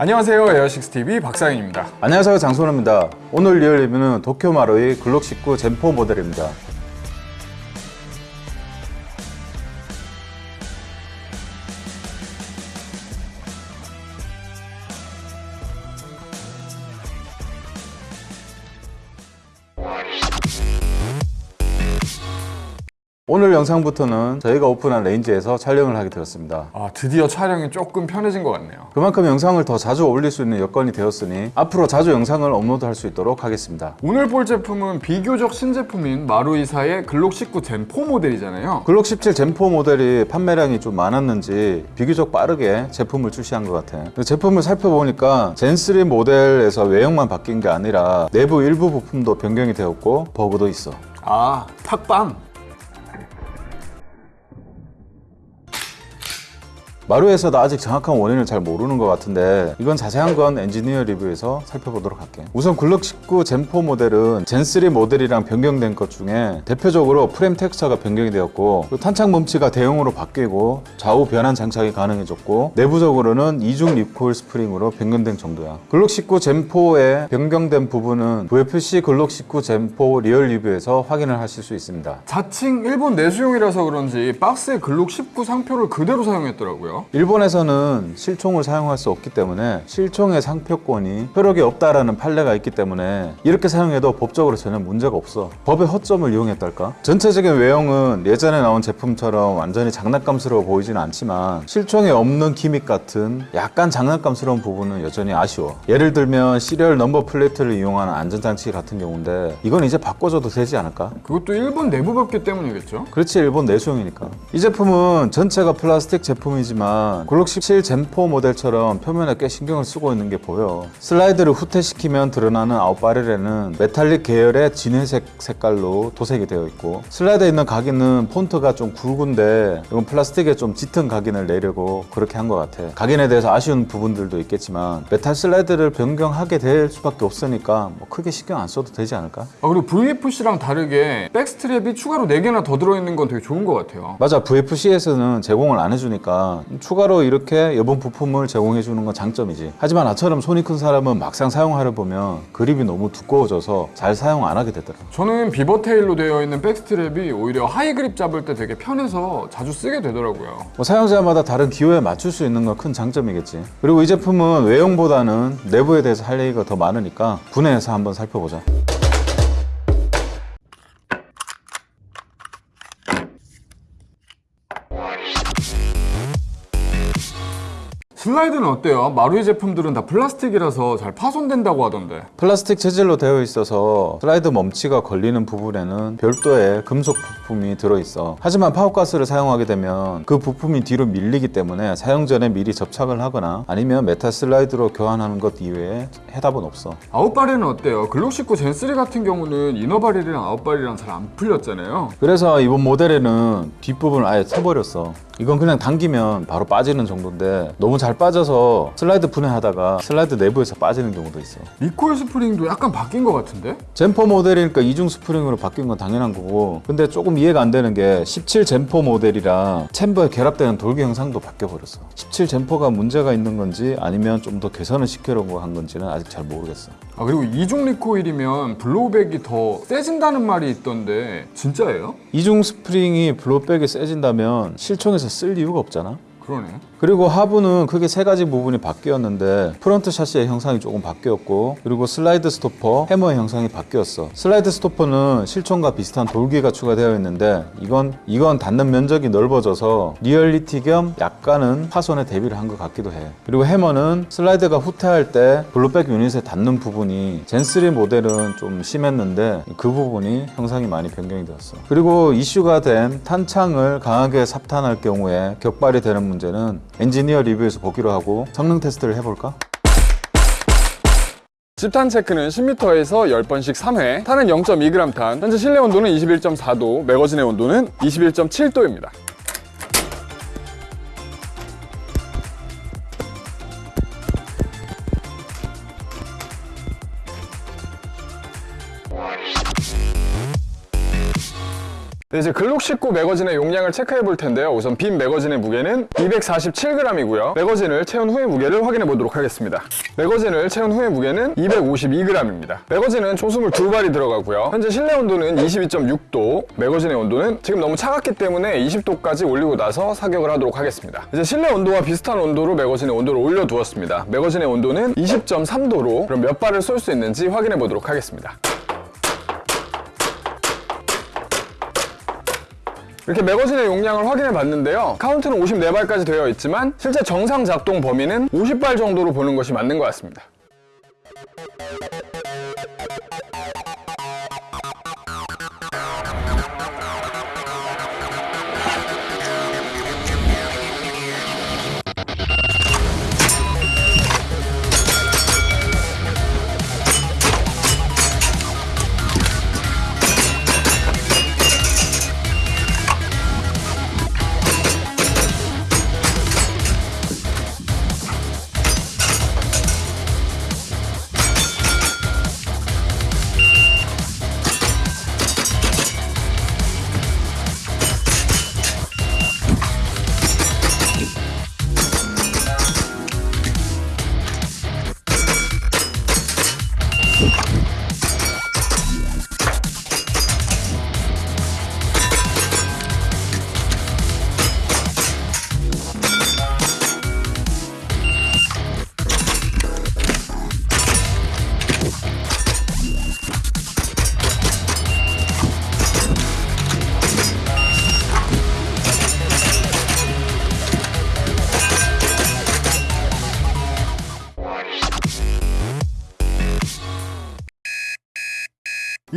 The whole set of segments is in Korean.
안녕하세요 에어식스TV 박상현입니다. 안녕하세요 장소호입니다. 오늘 real 리뷰는 도쿄 마루이 글록 19 Gen4 모델입니다 영상부터는 저희가 오픈한 range에서 촬영을 하게 되었습니다. 아 드디어 촬영이 조금 편해진 것 같네요. 그만큼 영상을 더 자주 올릴 수 있는 여건이 되었으니 앞으로 자주 영상을 업로드할 수 있도록 하겠습니다. 오늘 볼 제품은 비교적 신제품인 마루이사의 글록 19 Gen4 모델이잖아요. 글록 17 Gen4 모델이 판매량이 좀 많았는지 비교적 빠르게 제품을 출시한 것 같아요. 제품을 살펴보니까 Gen3 모델에서 외형만 바뀐 게 아니라 내부 일부 부품도 변경이 되었고 버그도 있어. 아 탁방 마루이에서도 아직 정확한 원인을 잘 모르는 것 같은데 이건 자세한 건 엔지니어 리뷰에서 살펴보도록 할게요. 우선 글록 19 Gen4 모델은 Gen3 모델이랑 변경된 것 중에 대표적으로 프레임 텍스처가 변경이 되었고 그리고 탄창 멈치가 대형으로 바뀌고 좌우 변환 장착이 가능해졌고 내부적으로는 이중 recoil 스프링으로 변경된 정도야. 글록 19 Gen4에 변경된 부분은 VFC 글록 19 Gen4 real 리뷰에서 확인을 하실 수 있습니다. 자칭 일본 내수용이라서 그런지 박스에 글록 19 상표를 그대로 사용했더라고요 일본에서는 실총을 사용할 수 없기 때문에 실총의 상표권이 효력이 없다라는 판례가 있기 때문에 이렇게 사용해도 법적으로 전혀 문제가 없어. 법의 허점을 이용했달까? 전체적인 외형은 예전에 나온 제품처럼 완전히 장난감스러워 보이지는 않지만 실총에 없는 gimmick 같은 약간 장난감스러운 부분은 여전히 아쉬워. 예를 들면 serial number plate를 이용하는 안전장치 같은 경우인데 이건 이제 바꿔줘도 되지 않을까? 그것도 일본 내부 법규 때문이겠죠? 그렇지 일본 내수용이니까. 이 제품은 전체가 플라스틱 제품이지만 글록 17 Gen4 모델처럼 표면에 꽤 신경을 쓰고 있는 게 보여. 슬라이드를 후퇴시키면 드러나는 outer barrel에는 metallic 계열의 진회색 색깔로 도색이 되어 있고 슬라이드에 있는 각인은 폰트가 좀 굵은데 이건 플라스틱에 좀 짙은 각인을 내려고 그렇게 한 것 같아. 각인에 대해서 아쉬운 부분들도 있겠지만 메탈 슬라이드를 변경하게 될 수밖에 없으니까 뭐 크게 신경 안 써도 되지 않을까? 아 그리고 VFC랑 다르게 backstrap이 추가로 4개나 더 들어있는 건 되게 좋은 것 같아요. 맞아. VFC에서는 제공을 안 해주니까 추가로 이렇게 여분 부품을 제공해 주는 건 장점이지. 하지만 나처럼 손이 큰 사람은 막상 사용하려 보면 그립이 너무 두꺼워져서 잘 사용 안 하게 되더라 저는 beavertail로 되어 있는 backstrap이 오히려 high grip 잡을 때 되게 편해서 자주 쓰게 되더라고요. 뭐 사용자마다 다른 기호에 맞출 수 있는 건 큰 장점이겠지. 그리고 이 제품은 외형보다는 내부에 대해서 할 얘기가 더 많으니까 분해해서 한번 살펴보자 슬라이드는 어때요? 마루이 제품들은 다 플라스틱이라서 잘 파손된다고 하던데. 플라스틱 재질로 되어 있어서 슬라이드 멈치가 걸리는 부분에는 별도의 금속 부품이 들어있어. 하지만 power gas를 사용하게 되면 그 부품이 뒤로 밀리기 때문에 사용 전에 미리 접착을 하거나 아니면 메탈 슬라이드로 교환하는 것 이외에 해답은 없어. outer barrel은 어때요? 글록 19 Gen3 같은 경우는 inner barrel이랑 outer barrel이랑 잘 안 풀렸잖아요. 그래서 이번 모델에는 뒷부분을 아예 쳐버렸어 이건 그냥 당기면 바로 빠지는 정도인데 너무 잘 빠져서 슬라이드 분해하다가 슬라이드 내부에서 빠지는 경우도 있어 recoil spring도 약간 바뀐 것 같은데? Gen4 모델이니까 이중 스프링으로 바뀐 건 당연한 거고 근데 조금 이해가 안 되는 게 17 Gen4 모델이랑 챔버에 결합되는 돌기 형상도 바뀌어버렸어 17 Gen4가 문제가 있는 건지 아니면 좀 더 개선을 시키려고 한 건지는 아직 잘 모르겠어 아 그리고 이중 recoil이면 blowback이 더 세진다는 말이 있던데 진짜예요? 이중 스프링이 blowback이 세진다면 실총에서 쓸 이유가 없잖아. 그러네 그리고 하부는 크게 세 가지 부분이 바뀌었는데 front chassis의 형상이 조금 바뀌었고 그리고 slide stopper, 해머의 형상이 바뀌었어. slide stopper는 실총과 비슷한 돌기가 추가되어 있는데 이건 이건 닿는 면적이 넓어져서 리얼리티 겸 약간은 파손에 대비를 한 것 같기도 해. 그리고 해머는 슬라이드가 후퇴할 때 blowback unit에 닿는 부분이 Gen3 모델은 좀 심했는데 그 부분이 형상이 많이 변경이 되었어. 그리고 이슈가 된 탄창을 강하게 삽탄할 경우에 격발이 되는 문제는 엔지니어 리뷰에서 보기로 하고 성능 테스트를 해볼까? 집탄 체크는 10m에서 10번씩 3회 탄은 0.2g 탄 현재 실내 온도는 21.4도 매거진의 온도는 21.7도입니다 이제 글록 19 매거진의 용량을 체크해 볼 텐데요. 우선 빈 매거진의 무게는 247g이고요. 매거진을 채운 후의 무게를 확인해 보도록 하겠습니다. 매거진을 채운 후의 무게는 252g입니다. 매거진은 초승을 두 발이 들어가고요. 현재 실내 온도는 22.6도, 매거진의 온도는 지금 너무 차갑기 때문에 20도까지 올리고 나서 사격을 하도록 하겠습니다. 이제 실내 온도와 비슷한 온도로 매거진의 온도를 올려두었습니다. 매거진의 온도는 20.3도로 그럼 몇 발을 쏠 수 있는지 확인해 보도록 하겠습니다. 이렇게 매거진의 용량을 확인해 봤는데요. 카운트는 54발까지 되어 있지만 실제 정상 작동 범위는 50발 정도로 보는 것이 맞는 것 같습니다.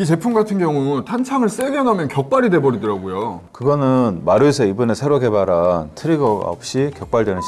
이 제품 같은 경우 탄창을 세게 넣으면 격발이 돼버리더라고요. 그거는 마루이에서 이번에 새로 개발한 트리거가 없이 격발되는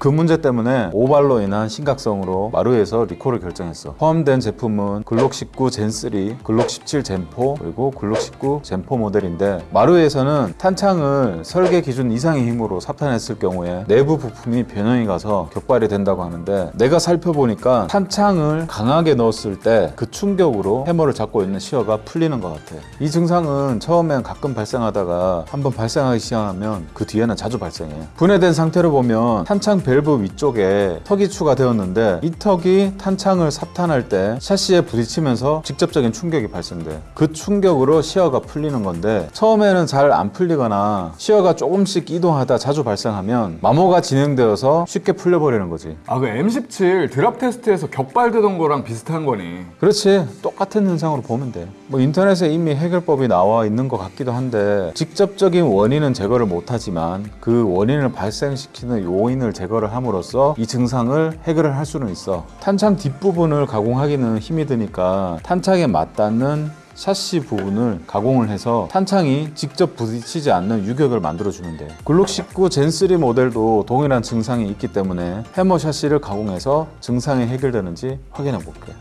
그 문제 때문에 오발로 인한 심각성으로 마루이에서 리콜을 결정했어. 포함된 제품은 글록 19 Gen3, 글록 17 Gen4, 그리고 글록 19 Gen4 모델인데 마루이에서는 탄창을 설계 기준 이상의 힘으로 삽탄했을 경우에 내부 부품이 변형이 가서 격발이 된다고 하는데 내가 살펴보니까 탄창을 강하게 넣었을 때 그 충격으로 해머를 잡고 있는 sear가 풀리는 것 같아. 이 증상은 처음엔 가끔 발생하다가 한번 발생하기 시작하면 그 뒤에는 자주 발생해. 분해된 상태로 보면 탄창 밸브 위쪽에 턱이 추가되었는데 이 턱이 탄창을 삽탄할 때 샤시에 부딪히면서 직접적인 충격이 발생돼. 그 충격으로 시어가 풀리는 건데 처음에는 잘 안 풀리거나 시어가 조금씩 이동하다 자주 발생하면 마모가 진행되어서 쉽게 풀려버리는 거지. 아, 그 M17 드랍 테스트에서 격발되던 거랑 비슷한 거니. 그렇지 똑같은 현상으로 보면 돼. 뭐 인터넷에 이미 해결법이 나와 있는 것 같기도 한데 직접적인 원인은 제거를 못하지만 그 원인을 발생시키는 요인을 제거 를 함으로써 이 증상을 해결을 할 수는 있어. 탄창 뒷부분을 가공하기는 힘이 드니까 탄창에 맞닿는 샤시 부분을 가공을 해서 탄창이 직접 부딪히지 않는 유격을 만들어주면 돼. 글록 19 젠3 모델도 동일한 증상이 있기 때문에 해머 샤시를 가공해서 증상이 해결되는지 확인해 볼게.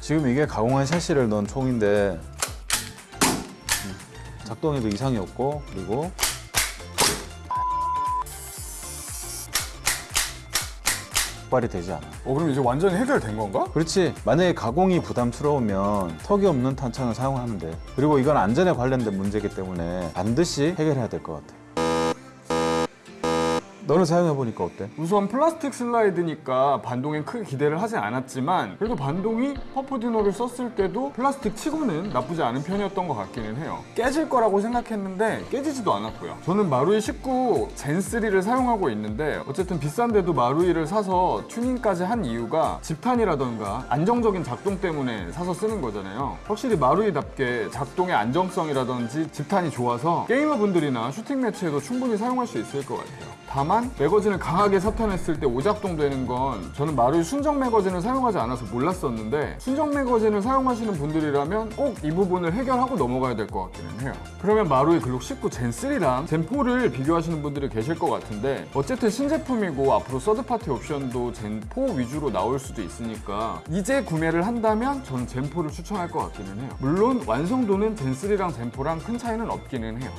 지금 이게 가공한 샤시를 넣은 총인데 음, 작동에도 이상이 없고 그리고 발이 되지 않아. 어, 그럼 이제 완전히 해결된 건가? 그렇지. 만약에 가공이 부담스러우면 턱이 없는 탄창을 사용하면 돼. 그리고 이건 안전에 관련된 문제이기 때문에 반드시 해결해야 될 것 같아. 너는 사용해 보니까 어때? 우선 플라스틱 슬라이드니까 반동에 크게 기대를 하진 않았지만 그래도 반동이 Puff Dino를 썼을 때도 플라스틱 치고는 나쁘지 않은 편이었던 것 같기는 해요. 깨질 거라고 생각했는데 깨지지도 않았고요. 저는 마루이 19 Gen3를 사용하고 있는데 어쨌든 비싼데도 마루이를 사서 튜닝까지 한 이유가 집탄이라던가 안정적인 작동 때문에 사서 쓰는 거잖아요. 확실히 마루이답게 작동의 안정성이라든지 집탄이 좋아서 게이머분들이나 슈팅 매치에도 충분히 사용할 수 있을 것 같아요 다만 매거진을 강하게 삽탄했을 때 오작동 되는 건 저는 마루이 순정 매거진을 사용하지 않아서 몰랐었는데 순정 매거진을 사용하시는 분들이라면 꼭 이 부분을 해결하고 넘어가야 될 것 같기는 해요. 그러면 마루이 글록 19 젠3랑 젠4를 비교하시는 분들이 계실 것 같은데 어쨌든 신제품이고 앞으로 서드파티 옵션도 젠4 위주로 나올 수도 있으니까 이제 구매를 한다면 저는 젠4를 추천할 것 같기는 해요. 물론 완성도는 젠3랑 젠4랑 큰 차이는 없기는 해요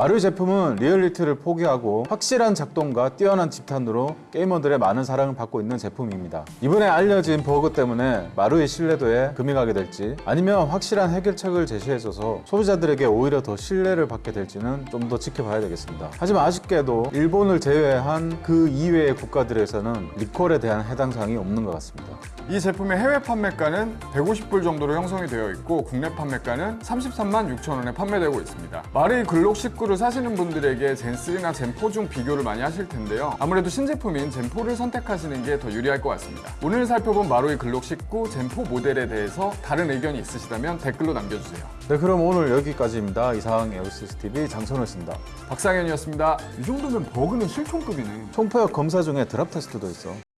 마루이 제품은 리얼리티를 포기하고 확실한 작동과 뛰어난 집탄으로 게이머들의 많은 사랑을 받고 있는 제품입니다. 이번에 알려진 버그 때문에 마루이 신뢰도에 금이 가게 될지 아니면 확실한 해결책을 제시해줘서 소비자들에게 오히려 더 신뢰를 받게 될지는 좀 더 지켜봐야 되겠습니다. 하지만 아쉽게도 일본을 제외한 그 이외의 국가들에서는 리콜에 대한 해당 사항이 없는 것 같습니다. 이 제품의 해외 판매가는 150불 정도로 형성이 되어 있고 국내 판매가는 33만 6천 원에 판매되고 있습니다. 마루이 글록 19를 사시는 분들에게 Gen3나 Gen4 중 비교를 많이 하실 텐데요. 아무래도 신제품인 Gen4를 선택하시는 게 더 유리할 것 같습니다. 오늘 살펴본 마루이 글록 19 Gen4 모델에 대해서 다른 의견이 있으시다면 댓글로 남겨주세요. 네, 그럼 오늘 여기까지입니다. 이상 에어시스 TV 장선호였습니다. 박상현이었습니다. 이 정도면 버그는 실총급이네. 총포역 검사 중에 drop test도 있어.